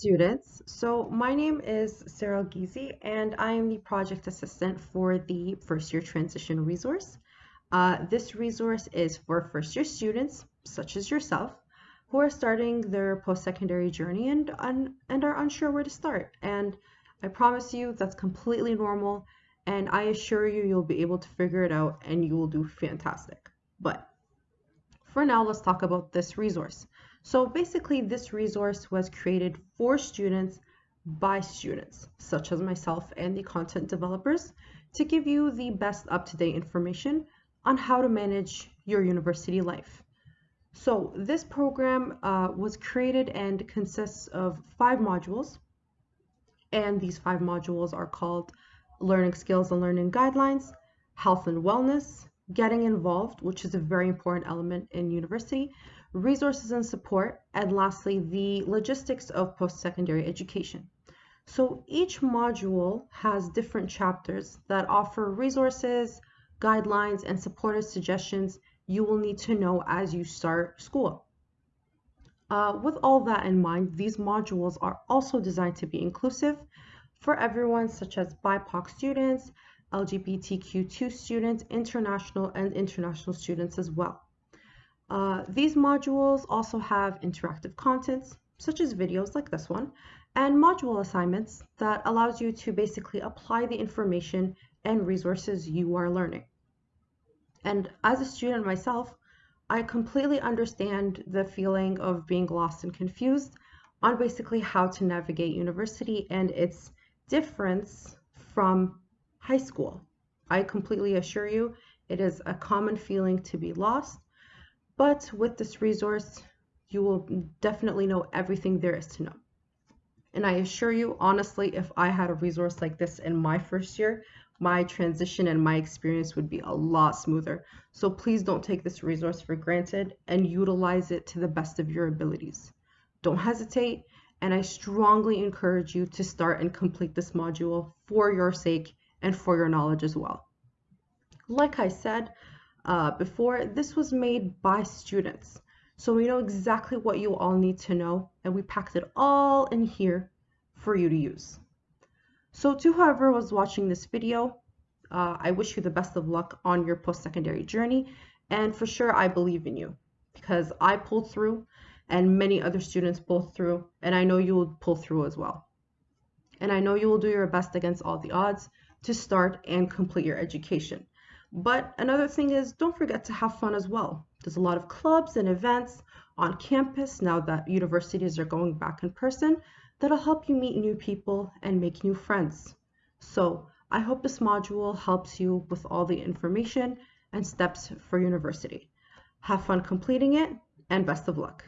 students. So my name is Sarah Gizi and I am the project assistant for the first year transition resource. Uh, this resource is for first year students, such as yourself, who are starting their post-secondary journey and, and are unsure where to start. And I promise you that's completely normal and I assure you you'll be able to figure it out and you will do fantastic. But for now, let's talk about this resource. So basically this resource was created for students by students, such as myself and the content developers, to give you the best up-to-date information on how to manage your university life. So this program uh, was created and consists of five modules, and these five modules are called Learning Skills and Learning Guidelines, Health and Wellness, Getting Involved, which is a very important element in university, resources and support, and lastly, the logistics of post-secondary education. So each module has different chapters that offer resources, guidelines, and supportive suggestions you will need to know as you start school. Uh, with all that in mind, these modules are also designed to be inclusive for everyone, such as BIPOC students, LGBTQ2 students, international and international students as well. Uh, these modules also have interactive contents, such as videos like this one, and module assignments that allows you to basically apply the information and resources you are learning. And as a student myself, I completely understand the feeling of being lost and confused on basically how to navigate university and its difference from high school. I completely assure you, it is a common feeling to be lost but with this resource, you will definitely know everything there is to know. And I assure you, honestly, if I had a resource like this in my first year, my transition and my experience would be a lot smoother. So please don't take this resource for granted and utilize it to the best of your abilities. Don't hesitate, and I strongly encourage you to start and complete this module for your sake and for your knowledge as well. Like I said, uh, before, this was made by students. So we know exactly what you all need to know, and we packed it all in here for you to use. So to whoever was watching this video, uh, I wish you the best of luck on your post-secondary journey, and for sure I believe in you because I pulled through and many other students pulled through, and I know you will pull through as well. And I know you will do your best against all the odds to start and complete your education. But another thing is don't forget to have fun as well. There's a lot of clubs and events on campus now that universities are going back in person that'll help you meet new people and make new friends. So I hope this module helps you with all the information and steps for university. Have fun completing it and best of luck.